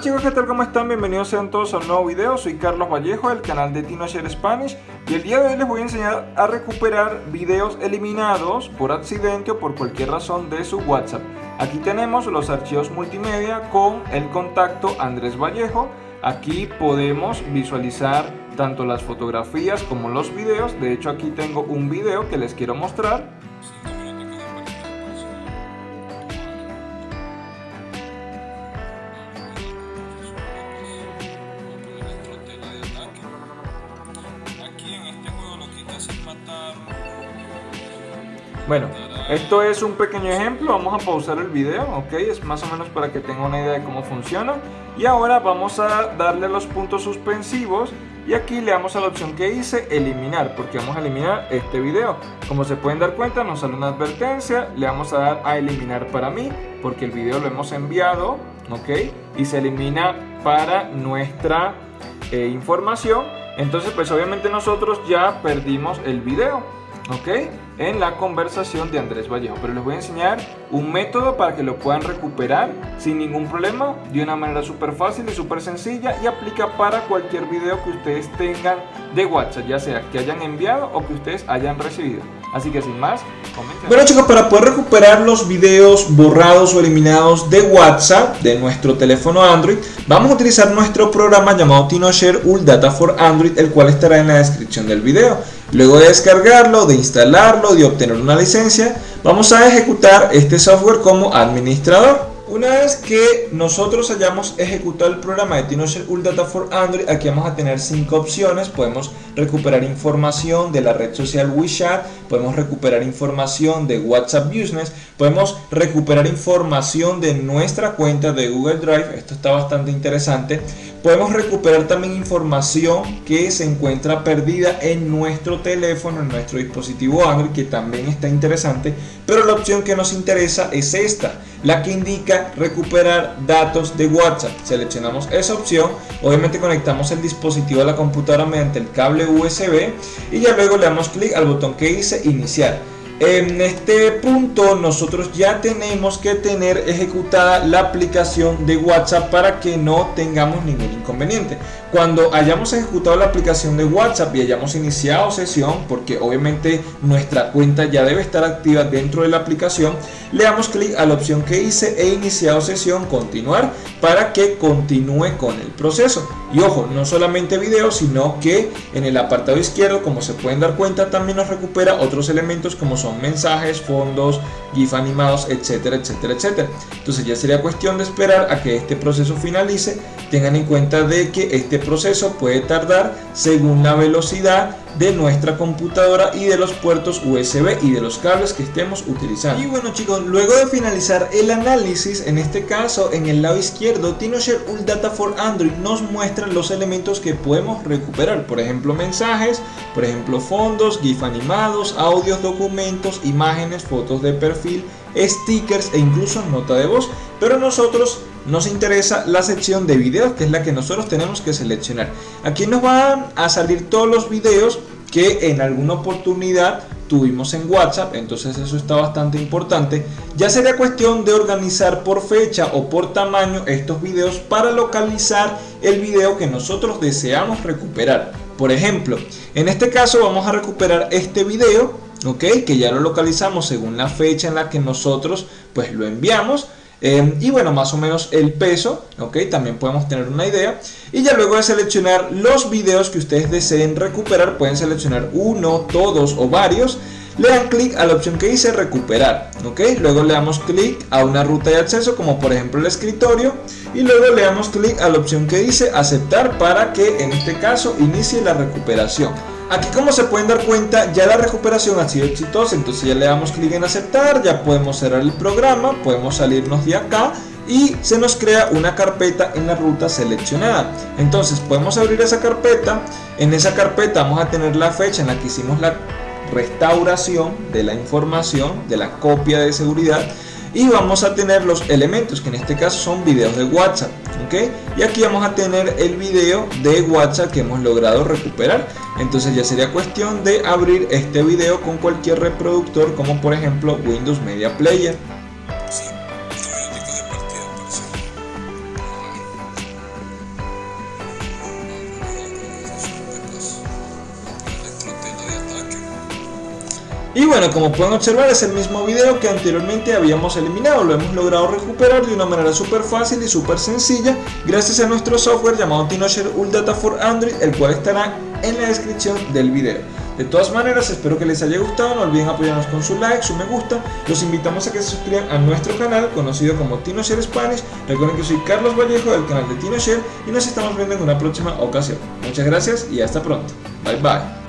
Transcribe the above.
Chicos, ¿qué tal? ¿Cómo están? Bienvenidos sean todos a un nuevo video. Soy Carlos Vallejo del canal de TinoShare Spanish y el día de hoy les voy a enseñar a recuperar videos eliminados por accidente o por cualquier razón de su WhatsApp. Aquí tenemos los archivos multimedia con el contacto Andrés Vallejo. Aquí podemos visualizar tanto las fotografías como los videos. De hecho aquí tengo un video que les quiero mostrar. Bueno, esto es un pequeño ejemplo, vamos a pausar el video, ok, es más o menos para que tenga una idea de cómo funciona. Y ahora vamos a darle los puntos suspensivos. Y aquí le damos a la opción que hice, eliminar, porque vamos a eliminar este video. Como se pueden dar cuenta nos sale una advertencia, le vamos a dar a eliminar para mí porque el video lo hemos enviado, ok, y se elimina para nuestra eh, información entonces pues obviamente nosotros ya perdimos el video ¿ok? En la conversación de Andrés Vallejo. Pero les voy a enseñar un método para que lo puedan recuperar sin ningún problema, de una manera súper fácil y súper sencilla y aplica para cualquier video que ustedes tengan de WhatsApp, ya sea que hayan enviado o que ustedes hayan recibido. Así que sin más, comenten. Bueno chicos, para poder recuperar los videos borrados o eliminados de WhatsApp de nuestro teléfono Android, vamos a utilizar nuestro programa llamado TinoShare Ul Data for Android, el cual estará en la descripción del video. Luego de descargarlo, de instalarlo, de obtener una licencia, vamos a ejecutar este software como administrador. Una vez que nosotros hayamos ejecutado el programa de TinoShare Ul Data for Android, aquí vamos a tener cinco opciones. Podemos recuperar información de la red social WeChat, podemos recuperar información de WhatsApp Business, podemos recuperar información de nuestra cuenta de Google Drive, esto está bastante interesante. Podemos recuperar también información que se encuentra perdida en nuestro teléfono, en nuestro dispositivo Android, que también está interesante, pero la opción que nos interesa es esta, la que indica recuperar datos de WhatsApp. Seleccionamos esa opción, obviamente conectamos el dispositivo a la computadora mediante el cable USB y ya luego le damos clic al botón que dice iniciar. En este punto nosotros ya tenemos que tener ejecutada la aplicación de WhatsApp para que no tengamos ningún inconveniente. Cuando hayamos ejecutado la aplicación de WhatsApp y hayamos iniciado sesión, porque obviamente nuestra cuenta ya debe estar activa dentro de la aplicación, le damos clic a la opción que hice e iniciado sesión, continuar, para que continúe con el proceso. Y ojo, no solamente video, sino que en el apartado izquierdo, como se pueden dar cuenta, también nos recupera otros elementos como son mensajes, fondos, GIF animados, etcétera, etcétera, etcétera. Entonces ya sería cuestión de esperar a que este proceso finalice. Tengan en cuenta de que este proceso puede tardar según la velocidad de nuestra computadora y de los puertos USB y de los cables que estemos utilizando. Y bueno chicos, luego de finalizar el análisis, en este caso en el lado izquierdo, TinoShare Ul Data for Android nos muestra los elementos que podemos recuperar, por ejemplo mensajes, por ejemplo fondos, GIF animados, audios, documentos, imágenes, fotos de perfil, stickers e incluso nota de voz, pero nosotros nos interesa la sección de videos que es la que nosotros tenemos que seleccionar aquí nos van a salir todos los videos que en alguna oportunidad tuvimos en WhatsApp, entonces eso está bastante importante. Ya sería cuestión de organizar por fecha o por tamaño estos videos para localizar el video que nosotros deseamos recuperar. Por ejemplo, en este caso vamos a recuperar este video, ok, que ya lo localizamos según la fecha en la que nosotros pues lo enviamos. Em, y bueno, más o menos el peso, ok, también podemos tener una idea. Y ya luego de seleccionar los videos que ustedes deseen recuperar, pueden seleccionar uno, todos o varios. Le dan clic a la opción que dice recuperar, ok. Luego le damos clic a una ruta de acceso, como por ejemplo el escritorio. Y luego le damos clic a la opción que dice aceptar para que en este caso inicie la recuperación. Aquí como se pueden dar cuenta ya la recuperación ha sido exitosa, entonces ya le damos clic en aceptar, ya podemos cerrar el programa, podemos salirnos de acá y se nos crea una carpeta en la ruta seleccionada. Entonces podemos abrir esa carpeta, en esa carpeta vamos a tener la fecha en la que hicimos la restauración de la información, de la copia de seguridad y vamos a tener los elementos que en este caso son videos de WhatsApp ok y aquí vamos a tener el video de WhatsApp que hemos logrado recuperar. Entonces ya sería cuestión de abrir este video con cualquier reproductor como por ejemplo Windows Media Player Y bueno, como pueden observar es el mismo video que anteriormente habíamos eliminado, lo hemos logrado recuperar de una manera súper fácil y súper sencilla gracias a nuestro software llamado TinoShare Data for Android, el cual estará en la descripción del video. De todas maneras, espero que les haya gustado, no olviden apoyarnos con su like, su me gusta, los invitamos a que se suscriban a nuestro canal conocido como TinoShare Spanish, recuerden que soy Carlos Vallejo del canal de TinoShare y nos estamos viendo en una próxima ocasión. Muchas gracias y hasta pronto. Bye bye.